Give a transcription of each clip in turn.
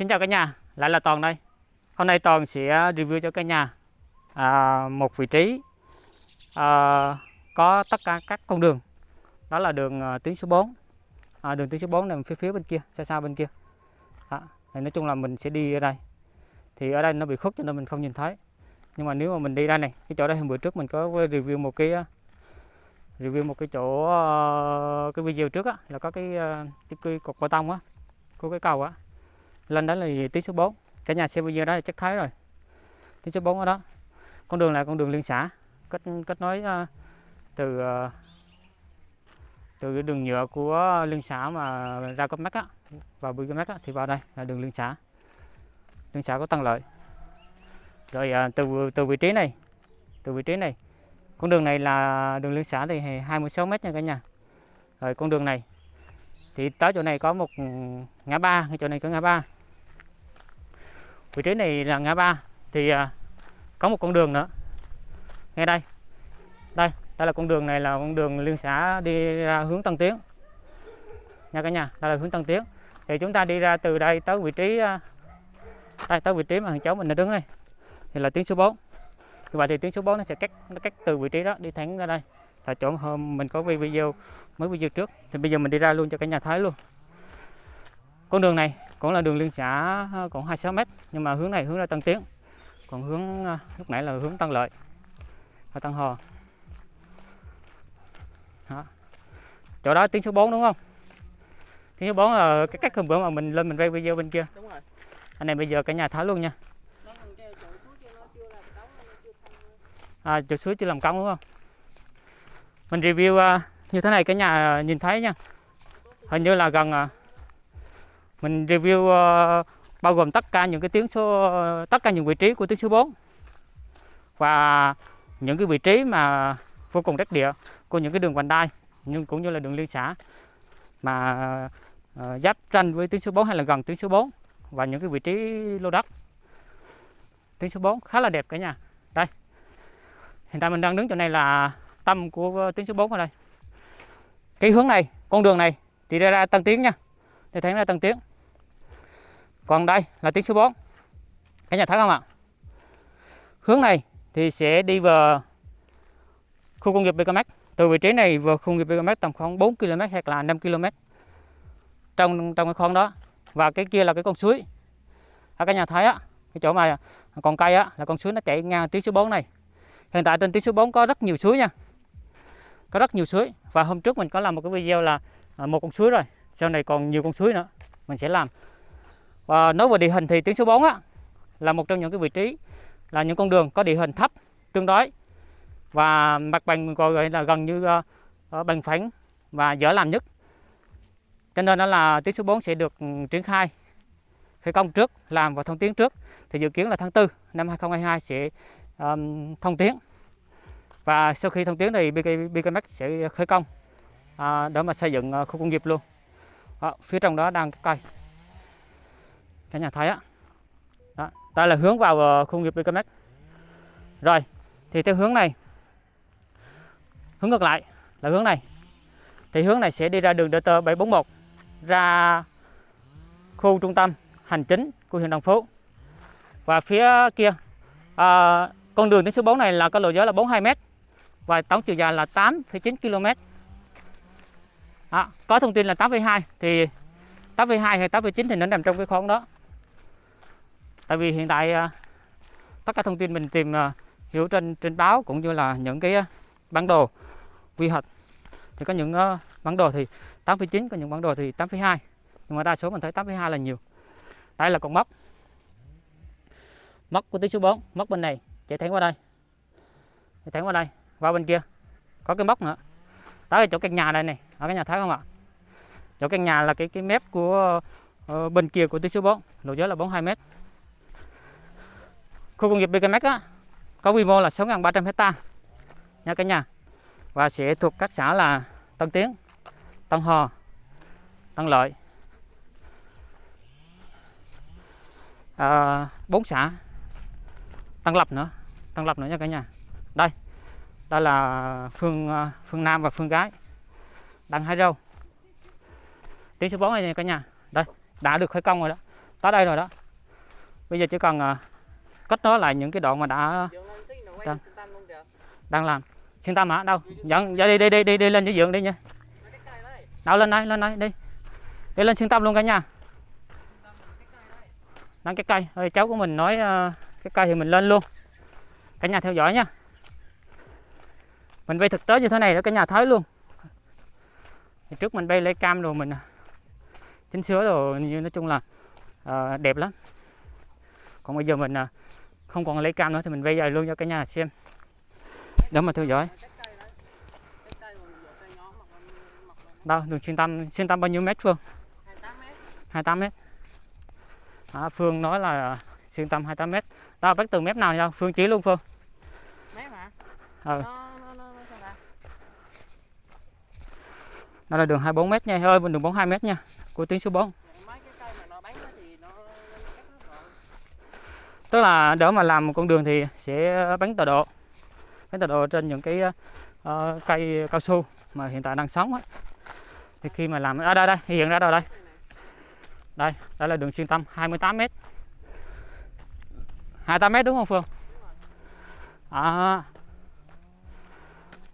Xin chào cả nhà, lại là Toàn đây. Hôm nay Toàn sẽ à, review cho cả nhà à, một vị trí à, có tất cả các con đường. Đó là đường à, tuyến số 4. À, đường tuyến số 4 nằm phía phía bên kia, xa xa bên kia. à, Thì nói chung là mình sẽ đi ở đây. Thì ở đây nó bị khuất cho nên mình không nhìn thấy. Nhưng mà nếu mà mình đi đây này, cái chỗ đây hôm bữa trước mình có review một cái à, review một cái chỗ à, cái video trước á là có cái cái, cái cột bê tông á của cái cầu á lên đó là tuyến số 4 cả nhà xem video đó là chắc thấy rồi. Tuyến số 4 ở đó. Con đường là con đường liên xã. Kết kết nối uh, từ ờ, từ cái đường nhựa của liên xã mà ra cấp mắt á vào bưu mắt á thì vào đây là đường liên xã. Liên xã có tăng lợi. Rồi ờ, từ từ vị trí này từ vị trí này. Con đường này là đường liên xã thì 26 m nha cả nhà. Rồi con đường này thì tới chỗ này có một ngã ba chỗ này có ngã ba vị trí này là ngã ba thì à, có một con đường nữa. Ngay đây. Đây đây là con đường này là con đường liên xã đi ra hướng Tân Tiến. Nha cả nhà đây là hướng Tân Tiến. Thì chúng ta đi ra từ đây tới vị trí à, đây tới vị trí mà thằng cháu mình đã đứng đây thì là tuyến số 4 như vậy thì tuyến số 4 nó sẽ cắt nó cắt từ vị trí đó đi thẳng ra đây. Là chỗ hôm mình có video mới video trước. Thì bây giờ mình đi ra luôn cho cả nhà thấy luôn. Con đường này cũng là đường liên xã còn 26 m nhưng mà hướng này hướng ra Tân Tiến. Còn hướng à, lúc nãy là hướng Tân Lợi và Tân Hò đó. chỗ đó tuyến số 4 đúng không? Tuyến số 4 là cái cách hôm bữa mà mình lên mình quay video bên kia. Anh này bây giờ cả nhà thấy luôn nha. À, chuột suối chưa làm công đúng không? Mình review uh, như thế này cả nhà nhìn thấy nha. Hình như là gần uh, mình review uh, bao gồm tất cả những cái tiếng số tất cả những vị trí của tuyến số 4 và những cái vị trí mà vô cùng đắc địa của những cái đường vành đai nhưng cũng như là đường liên xã mà uh, giáp tranh với tuyến số 4 hay là gần tuyến số 4 và những cái vị trí lô đất. Tuyến số 4 khá là đẹp cả nhà. Đây hiện tại mình đang đứng chỗ này là tâm của ờ, tuyến số 4 ở đây. Cái hướng này con đường này thì ra, ra tăng Tiến nha. Để thấy ra tăng Tiến còn đây là tuyến số 4 cả nhà thấy không ạ? Hướng này thì sẽ đi vào khu công nghiệp BKMX từ vị trí này vào khu công nghiệp BKMX tầm khoảng 4 km hoặc là 5 km trong trong cái khoang đó. Và cái kia là cái con suối. Ở cả nhà thấy á, cái chỗ mà còn cây á, là con suối nó chảy ngang tuyến số 4 này. Hiện tại trên tuyến số 4 có rất nhiều suối nha. Có rất nhiều suối. Và hôm trước mình có làm một cái video là à, một con suối rồi. Sau này còn nhiều con suối nữa. Mình sẽ làm và nói về địa hình thì tuyến số 4 á, là một trong những cái vị trí là những con đường có địa hình thấp tương đối. Và mặt bằng gọi là gần như uh, bằng phẳng và dễ làm nhất. Cho nên đó là tuyến số 4 sẽ được ừ, triển khai khởi công trước làm và thông tuyến trước. Thì dự kiến là tháng 4 năm 2022 sẽ um, thông tuyến. Và sau khi thông tuyến thì BK, BKMX sẽ khởi công à, để mà xây dựng uh, khu công nghiệp luôn. Đó, phía trong đó đang cây cả nhà thấy á đó, đây là hướng vào ờ, khu nghiệp BKMX rồi thì theo hướng này hướng ngược lại là hướng này thì hướng này sẽ đi ra đường DT 741 ra khu trung tâm hành chính của huyện Đồng Phú và phía kia à, con đường tuyến số 4 này là có lộ giới là 42 m và tổng chiều dài là 8,9 km. Đó, có thông tin là 8,2 thì 8,2 hay 8,9 thì nó nằm trong cái khoảng đó. Tại vì hiện tại à, tất cả thông tin mình tìm à, hiểu trên trên báo cũng như là những cái à, bản đồ quy hoạch. Thì có những bản đồ thì 8,9 có những bản đồ thì 8,2 nhưng mà đa số mình thấy 8,2 là nhiều. Đây là con móc. Móc của tuyến số 4 móc bên này chạy thẳng qua đây. Chạy thẳng qua đây qua bên kia. Có cái móc nữa. Tới chỗ căn nhà đây này ở cái nhà thấy không ạ? Chỗ căn nhà là cái cái mép của uh, bên kia của tuyến số 4 độ giới là 42 mét khu công nghiệp BKMX á có quy mô là 6.300 hecta nha cả nhà. Và sẽ thuộc các xã là Tân Tiến, Tân Hò, Tân Lợi. À, 4 xã. Tân Lập nữa Tân Lập nữa nha cả nhà. Đây đây là phương à, phương Nam và phương Gái. Đang hái râu. Tiếng số 4 này cả nhà. Đây đã được khởi công rồi đó. Tới đây rồi đó. Bây giờ chỉ cần à, cách đó là lại những cái đoạn mà đã Đang. đang làm. Xuyên tâm hả đâu? Dẫn dạ, đi đi đi đi đi lên dưới giường đi nha. Đâu lên đây lên đây đi. Đi lên xuyên tâm luôn cả nhà. Đang cái cây. Ơi, cháu của mình nói uh, cái cây thì mình lên luôn. Cả nhà theo dõi nha. Mình bay thực tế như thế này để cả nhà thấy luôn. Thì trước mình bay lấy cam rồi mình à. chỉnh sửa rồi như nói chung là uh, đẹp lắm. Còn bây giờ mình uh, không còn lấy cam nữa thì mình bay dài luôn cho cả nhà xem. Để mà theo dõi. Đâu đường xuyên tâm xuyên tâm bao nhiêu mét phương? 28 mét. À, Phương nói là xuyên tâm 28 mét. Đó bắt từ mét nào nhau Phương chỉ luôn Phương. Mét hả? Ừ. đó là đường 24 mét nha. Ơi đường 42 mét nha. Của tuyến số 4 mấy cái cây mà nó bắn á thì nó cắt hết rồi tức là để mà làm một con đường thì sẽ bắn tọa độ. Bắn tọa độ trên những cái uh, cây cao su mà hiện tại đang sống ấy. thì khi mà làm ở à, đây đây hiện ra rồi đây. Đây đây là đường xuyên tâm 28 m 28 m đúng không Phương? À,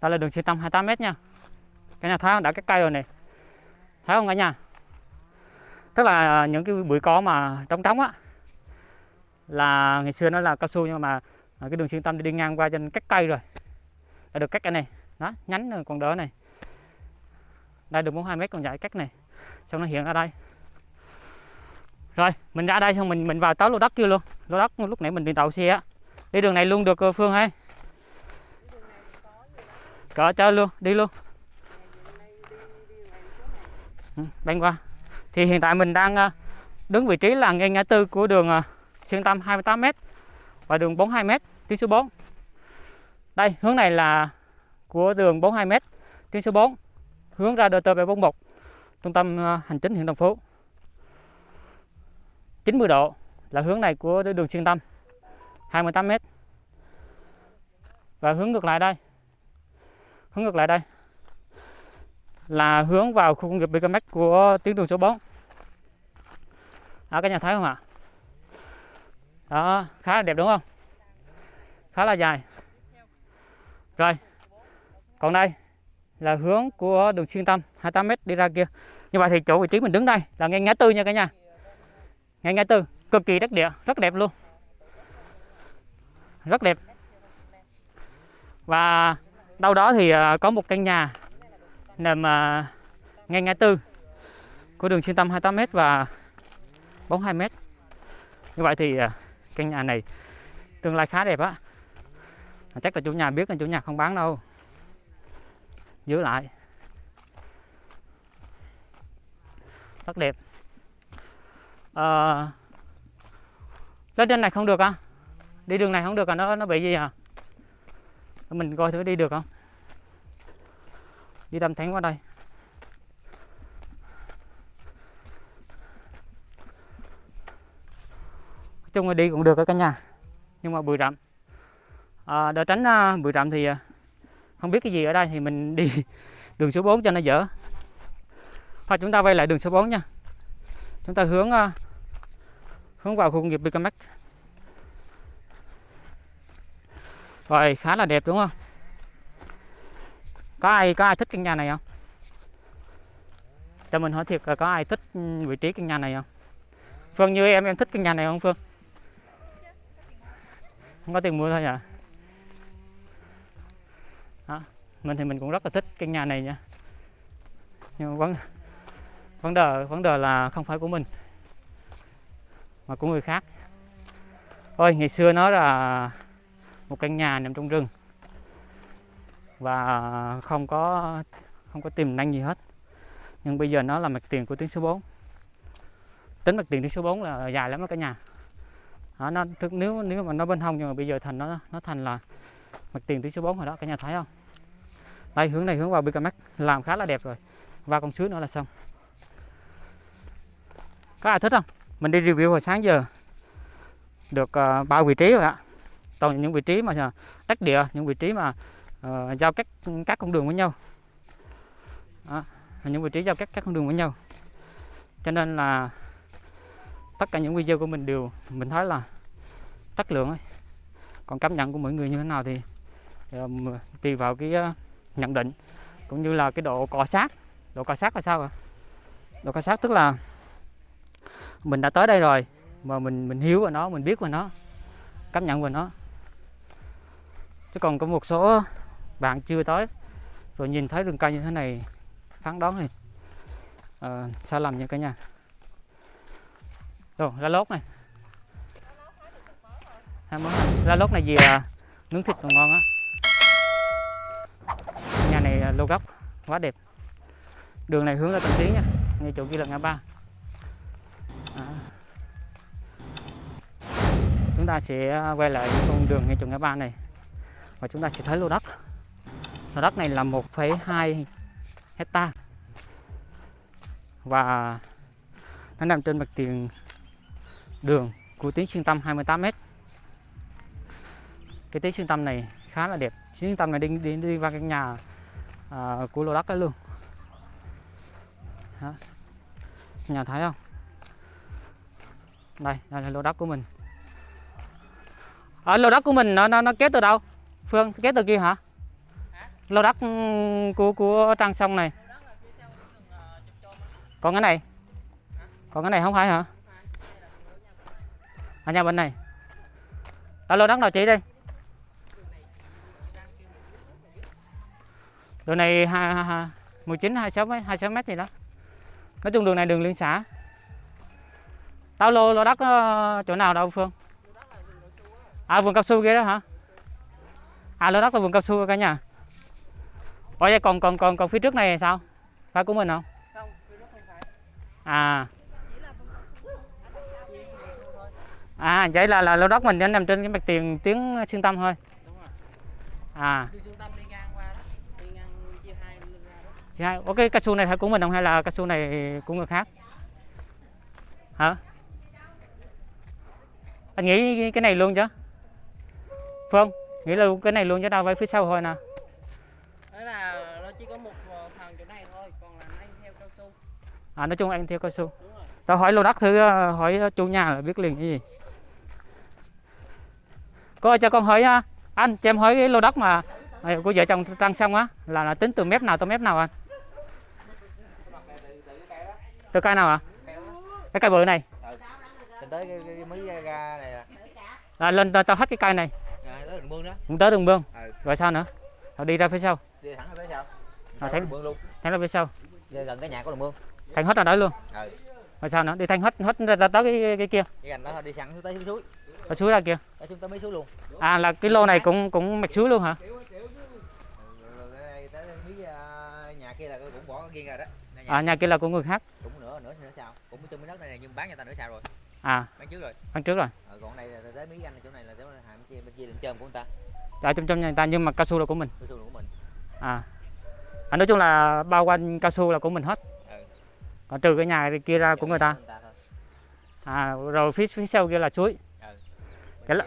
đây là đường xuyên tâm 28 m nha. Cả nhà thấy không? Đã cái cây rồi này thấy không cả nhà? Tức là những cái bụi cỏ mà trống trống á là ngày xưa nó là cao su nhưng mà à, cái đường xuyên tâm đi ngang qua trên các cây rồi. Đã được cắt cái này. Đó, nhánh còn đỡ này. Đây, được 42 mét còn dài cắt này. Xong nó hiện ra đây. Rồi, mình ra đây xong mình mình vào tới lô đất kia luôn. Lô đất lúc nãy mình đi tàu xe á. Đi đường này luôn được ờ, phương hay cỡ chơi luôn, đi luôn. Ừ, Bên qua. Thì hiện tại mình đang ờ, đứng vị trí là ngay ngã tư của đường ờ, xuyên tâm 28m và đường 42m tuyến số 4 đây hướng này là của đường 42m tuyến số 4 hướng ra DT741 trung tâm à, hành chính huyện Đồng Phú. 90 độ là hướng này của đường xuyên tâm 28 m và hướng ngược lại đây hướng ngược lại đây là hướng vào khu công nghiệp BKMX của tuyến đường số 4 ở à, các nhà thấy không ạ? à? Đó, khá là đẹp đúng không? Khá là dài. Rồi, còn đây là hướng của đường xuyên tâm 28m đi ra kia. Như vậy thì chỗ vị trí mình đứng đây là ngay ngã tư nha cả nhà. Ngay ngã tư, cực kỳ đất địa, rất đẹp luôn. Rất đẹp. Và đâu đó thì à, có một căn nhà nằm à, ngay ngã tư của đường xuyên tâm 28m và 42m như vậy thì à, căn nhà này tương lai khá đẹp á. Chắc là chủ nhà biết là chủ nhà không bán đâu. Giữ lại. Rất đẹp. À, lên trên này không được à? Đi đường này không được à? Nó nó bị gì à? Mình coi thử đi được không? Đi đâm thánh qua đây. Chung là đi cũng được ở cả nhà. Nhưng mà bụi rậm. À, để tránh à, uh, bụi rậm thì uh, không biết cái gì ở đây thì mình đi đường số 4 cho nó dở. Thôi chúng ta quay lại đường số 4 nha. Chúng ta hướng uh, hướng vào khu công nghiệp Bicamex rồi khá là đẹp đúng không? Có ai có ai thích căn nhà này không? Cho mình hỏi thiệt là có ai thích ừ, vị trí căn nhà này không? Phương như em em thích căn nhà này không Phương? Không có tiền mua thôi à đó. mình thì mình cũng rất là thích căn nhà này nha. Nhưng mà vấn vấn đề vấn đề là không phải của mình, mà của người khác. Ôi, ngày xưa nó là một căn nhà nằm trong rừng và không có không có tiềm năng gì hết. Nhưng bây giờ nó là mặt tiền của tuyến số 4 tính mặt tiền tuyến số 4 là dài lắm đó cả nhà đó, nó thực nếu nếu mà nó bên hông nhưng mà bây giờ thành nó nó thành là mặt tiền thứ số 4 rồi đó cả nhà thấy không? Đây hướng này hướng vào BKM làm khá là đẹp rồi. Và con suối nữa là xong. Có ai thích không? Mình đi review hồi sáng giờ. Được ờ, uh, bao vị trí rồi ạ. Toàn những vị trí mà ờ, đất địa những vị trí mà uh, giao các các con đường với nhau. Đó, những vị trí giao các các con đường với nhau. Cho nên là tất cả những video của mình đều mình thấy là chất lượng ấy. còn cảm nhận của mỗi người như thế nào thì um, tùy vào cái uh, nhận định cũng như là cái độ cọ sát. Độ cọ sát là sao ạ? Độ cọ sát tức là mình đã tới đây rồi mà mình mình hiểu về nó mình biết về nó cảm nhận về nó. Chứ còn có một số bạn chưa tới rồi nhìn thấy rừng cây như thế này phán đoán thì uh, sai lầm nha cả nhà rồi lá lốt này. Hai món. La lá lốt này gì à, nướng thịt còn ngon á? Nhà này lô góc quá đẹp. Đường này hướng ra Tân Tiến nha ngay chỗ kia là ngã ba. À. chúng ta sẽ à, quay lại con đường ngay chỗ ngã ba này. Và chúng ta sẽ thấy lô đất. Lô đất này là 1,2 hecta và nó nằm trên mặt tiền đường của tuyến xuyên tâm 28m cái tuyến xuyên tâm này khá là đẹp. Xuyên tâm này đi đi, đi qua căn nhà à, của lô đất đó luôn đó. nhà thấy không? Đây đây là lô đất của mình. Ở lô đất của mình nó nó, nó kéo từ đâu? Phương kéo từ kia hả? Lô đất ừ, của của trang sông này. Còn cái này. Còn cái này không phải hả ở nhà bên này. Ở lô đất nào chị đây. Đường này hai mười chín hai sáu mấy hai sáu mét gì đó. Nói chung đường này đường liên xã đâu lô lô đất chỗ nào đâu phương? À vườn cao su kia đó hả? À lô đất là vườn cao su cả nhà. Ủa vậy còn còn còn còn phía trước này là sao? Phải của mình không? Không cái đó không phải. À chỉ là vườn cao su chỉ vườn cao su thôi à vậy là là lô đất mình nó nằm trên cái mặt tiền tiếng xuyên tâm thôi đúng rồi à đi trung tâm đi ngang qua đó đi ngang chia hai ok cao su này phải của mình không hay là cao su này của người khác? Hả? Anh nghĩ cái này luôn chứ? Phương, nghĩ là cái này luôn chứ đâu phải phía sau thôi nè. đó là nó chỉ có một ờ, phần chỗ này thôi còn là anh theo cao su À nói chung anh theo cao su. đúng rồi Tao hỏi lô đất thử ờ, hỏi chủ nhà là biết liền cái gì. Cô cho con hỏi anh cho em hỏi cái lô đất mà của vợ chồng Trăng xong á là, là tính từ mép nào tới mép nào anh? Từ cây nào ạ? Cái cây bự này. Tới cái, cái, cái mí ga- ga này là Là lên tao hết cái cây này, à, tới đường mương đó cũng tới đường mương. Ừ. Rồi sao nữa? Rồi đi ra phía sau. đi thẳng ra tới sao À, Ra đường luôn phía sau. Gần cái nhà có đường mương Thanh hết ra đó luôn. ừ Rồi sao nữa? Đi thanh hết hết ra, tới cái, cái kia. cái gành đó thôi, đi sẵn xuống tới suối Ở suối ra mấy luôn À là cái lô này cũng cũng mạch suối luôn hả? Ừ, rồi cái đây tới mí à, nhà kia là cũng bỏ riêng rồi đó Nhà- À nhà kia là của người khác. cũng nửa nửa nửa sao cũng trong miếng đất này, này nhưng bán cho ta nửa sao rồi À, bán trước rồi ăn trước rồi. ờ, còn đây là tới mí anh chỗ này là chỗ này bên kia bên kia đựng trơm của người ta Ở trong trong nhà người ta nhưng mà cao su là của mình. cái suối của mình À. à nói chung là bao quanh cao su là của mình hết. Ừ. Còn trừ cái nhà kia ra của người ta. thôi. À rồi phía phía sau kia là suối. Cái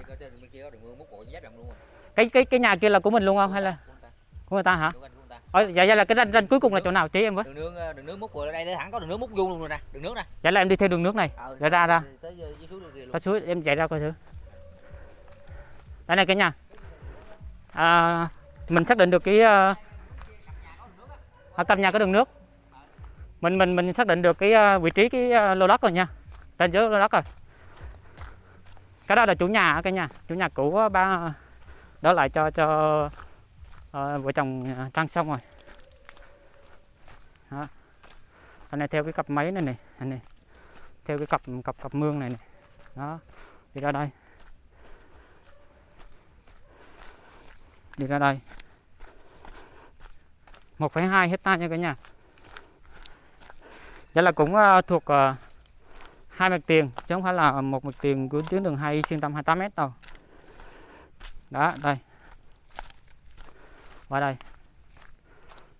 Cái cái cái nhà kia là của mình luôn không hay là của người ta hả? Ờ dạ dạ là cái ranh, ranh cuối cùng là chỗ nào chỉ em với? đường nướng ờ, đường nướng múc của đây tới thẳng có đường nướng múc vuông luôn rồi nè đường nướng nè Dạ là em đi theo đường nước này. Ờ, Rồi ra ra. tới dưới dưới suối em chạy ra coi thử. Đây này cả nhà. À, mình xác định được cái uh, ở căn nhà có đường nước. Mình mình mình xác định được cái ờ, vị trí cái ờ, lô đất rồi nha. Trên dưới lô đất rồi. Cái đó là chủ nhà cả nhà, chủ nhà cũ ba đó lại cho cho uh, vợ chồng ờ, trang xong rồi. Đó. Anh này theo cái cặp máy này này, anh này. Theo cái cặp cặp cặp mương này này đó đi ra đây đi ra đây 1,2 hecta nha cả nhà vậy là cũng uh, thuộc uh, hai mặt tiền chứ không phải là một mặt tiền của tuyến đường hay xuyên tâm 28 m đâu. Đó đây. Qua đây.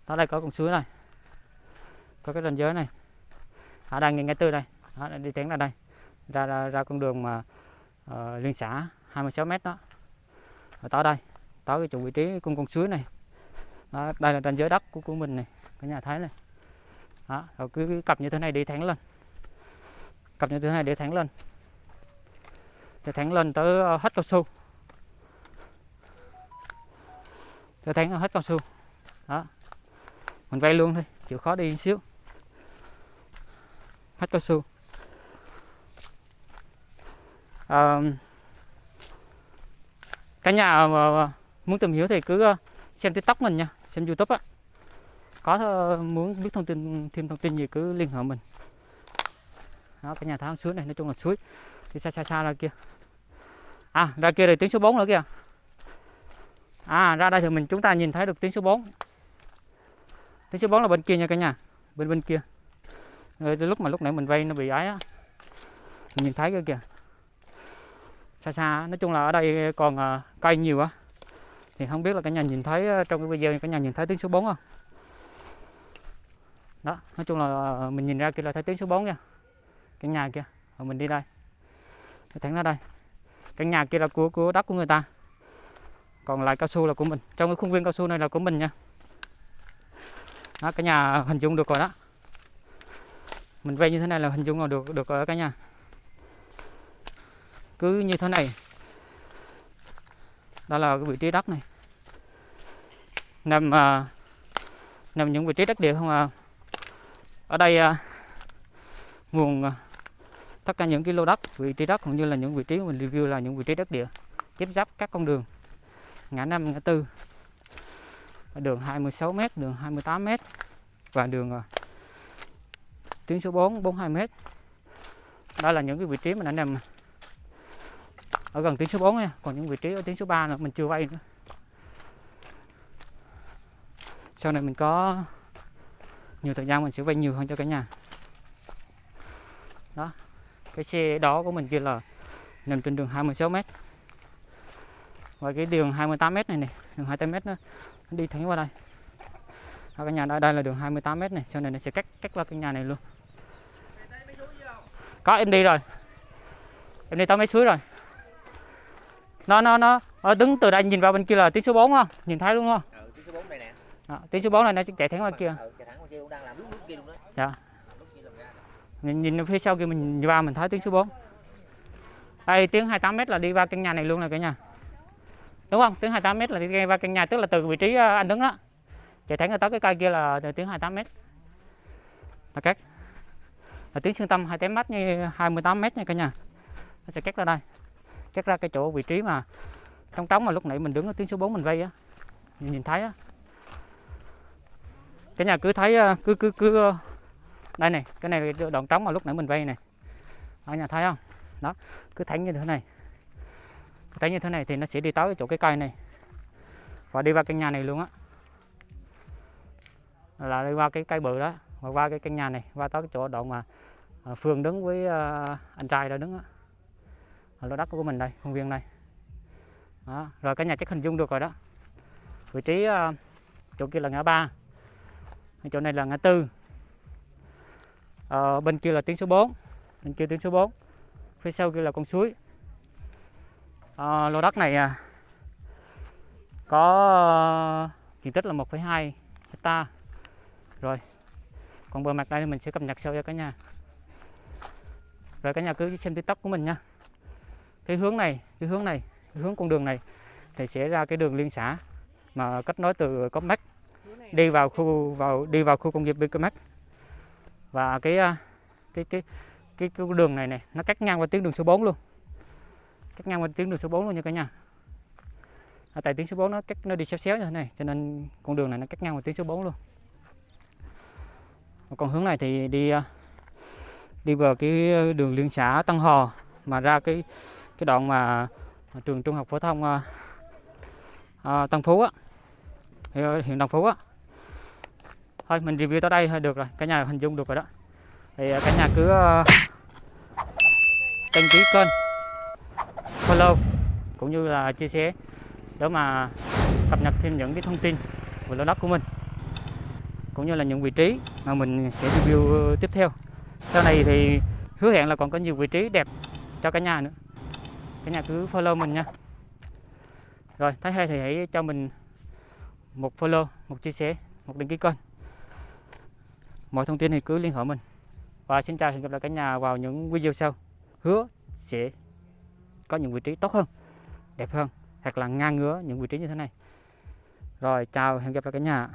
Đó đây có con suối này. Có cái ranh giới này. Ở đây ngay ngay tư đây. Đó, đi tiến ra đây. Ra ra, ra con đường mà uh, liên xã 26 m đó. Ở tới đây. Tới cái chỗ vị trí con con suối này. Đó, đây là ranh giới đất của của mình này. Cái nhà thấy này. Đó rồi cứ, cứ cặp như thế này đi thẳng lên cặp như thế này để thẳng lên. Để thẳng lên tới ờ, hết cao su. Để thẳng hết cao su. Đó. Mình vay luôn thôi chịu khó đi xíu. Hết cao su. À, cả nhà mà muốn tìm hiểu thì cứ xem tiktok mình nha xem youtube á. Có muốn biết thông tin thêm thông tin gì cứ liên hệ mình đó cái nhà tháo suối này nói chung là suối. Đi xa xa xa ra kia. À ra kia là tiếng số 4 nữa kìa. À ra đây thì mình chúng ta nhìn thấy được tiếng số 4 tiếng số 4 là bên kia nha cả nhà bên bên kia. Rồi lúc mà lúc nãy mình vay nó bị ái á mình nhìn thấy kia kìa. Xa xa nói chung là ở đây còn uh, cây nhiều á. Thì không biết là cả nhà nhìn thấy à, trong cái video cả nhà nhìn thấy tiếng số 4 không? Đó nói chung là à, mình nhìn ra kia là thấy tiếng số 4 nha cái nhà kia. Rồi mình đi đây. Cái thẳng ra đây. Cái nhà kia là của của đất của người ta. Còn lại cao su là của mình. Trong cái khuôn viên cao su này là của mình nha. Đó cái nhà hình dung được rồi đó. Mình vay như thế này là hình dung là được được ở cả nhà. Cứ như thế này. Đó là cái vị trí đất này. Nằm à, nằm những vị trí đất địa không à. Ở đây à, nguồn à, tất cả những cái lô đất, vị trí đất cũng như là những vị trí mình review là những vị trí đất địa, tiếp giáp các con đường. Ngã năm, ngã tư. Đường 26 m đường 28 m và đường ờ, tuyến số 4 42 m đó là những cái vị trí mình đã nằm ở gần tuyến số 4 nha, còn những vị trí ở tuyến số 3 nữa, mình chưa vay nữa. Sau này mình có nhiều thời gian mình sẽ vay nhiều hơn cho cả nhà. Đó cái xe đó của mình kia là nằm trên đường 26 m và cái đường 28 m này này đường 28 m nó, nó đi thẳng qua đây. Đó, cả nhà đây đây là đường 28 m này sau này nó sẽ cắt cắt qua cái nhà này luôn. Có em đi rồi. Em đi tới mấy suối rồi. Nó nó nó ở đứng từ đây nhìn vào bên kia là tiếng số 4 không? Nhìn thấy luôn không? Ừ, tiếng số 4 đây nè. Đó, tiếng số 4 này nó chạy thẳng qua kia. ừ, chạy thẳng qua kia đang làm lúc lúc kia luôn đó Dạ. lúc kia làm ra nhìn, nhìn phía sau kia mình nhìn vào mình thấy tiếng số 4 đây tiếng 28 m là đi qua căn nhà này luôn này cả nhà. Đúng không? Tiếng 28 m là đi qua căn nhà tức là từ vị trí ờ, anh đứng đó. Chạy thẳng tới cái cây kia là tiếng 28 m là cách là tiếng xương tâm 28 m như 28 m nha cả nhà. Nó sẽ cắt ra đây. Cắt ra cái chỗ vị trí mà trong trống mà lúc nãy mình đứng ở tiếng số 4 mình vây á. Nhìn, nhìn thấy á. Cái nhà cứ thấy ờ, cứ cứ cứ đây này cái này là đoạn trống mà lúc nãy mình vay này. Ở nhà thấy không? Đó cứ thánh như thế này. Thấy thánh như thế này thì nó sẽ đi tới chỗ cái cây này. Và đi vào căn nhà này luôn á. Là đi qua cái cây bự đó và qua cái căn nhà này qua tới cái chỗ đoạn mà phường Phương đứng với à, anh trai đó đứng á. Lô đất của mình đây công viên này, đó. rồi cái nhà chắc hình dung được rồi đó. Vị trí à, chỗ kia là ngã ba. Chỗ này là ngã tư. Ờ, bên kia là tiếng số 4 bên kia tiếng số 4 phía sau kia là con suối. Ờ, lô đất này à, có ờ, diện tích là 1,2 hecta. Rồi còn bờ mặt đây thì mình sẽ cập nhật sau cho cả nhà. Rồi cả nhà cứ xem tiktok của mình nha. Cái hướng này cái hướng này cái hướng con đường này thì sẽ ra cái đường liên xã mà kết nối từ Copmac đi vào khu vào đi vào khu công nghiệp Bicamac và cái à, cái cái cái, cái đường này này nó cắt ngang qua tuyến đường số 4 luôn. Cắt ngang qua tuyến đường số 4 luôn nha cả nhà. À, tại tuyến số 4 nó cắt nó đi xéo xéo như thế này cho nên con đường này nó cắt ngang qua tuyến số 4 luôn. Còn hướng này thì đi à, đi vào cái đường liên xã Tân Hò mà ra cái cái đoạn mà trường trung học phổ thông à, à, Tân Phú á hiện à, huyện Đồng Phú á thôi, mình review tới đây thôi, được rồi cả nhà hình dung được rồi đó. Thì ờ, cả nhà cứ ờ, đăng ký kênh, follow, cũng như là chia sẻ để mà cập nhật thêm những cái thông tin về lô đất của mình, cũng như là những vị trí mà mình sẽ review tiếp theo. Sau này thì hứa hẹn là còn có nhiều vị trí đẹp cho cả nhà nữa. Cả nhà cứ follow mình nha. Rồi thấy hay thì hãy cho mình một follow, một chia sẻ, một đăng ký kênh mọi thông tin thì cứ liên hệ mình. Và xin chào, hẹn gặp lại cả nhà vào những video sau. Hứa sẽ có những vị trí tốt hơn, đẹp hơn, hoặc là ngang ngứa những vị trí như thế này. Rồi, chào, hẹn gặp lại cả nhà.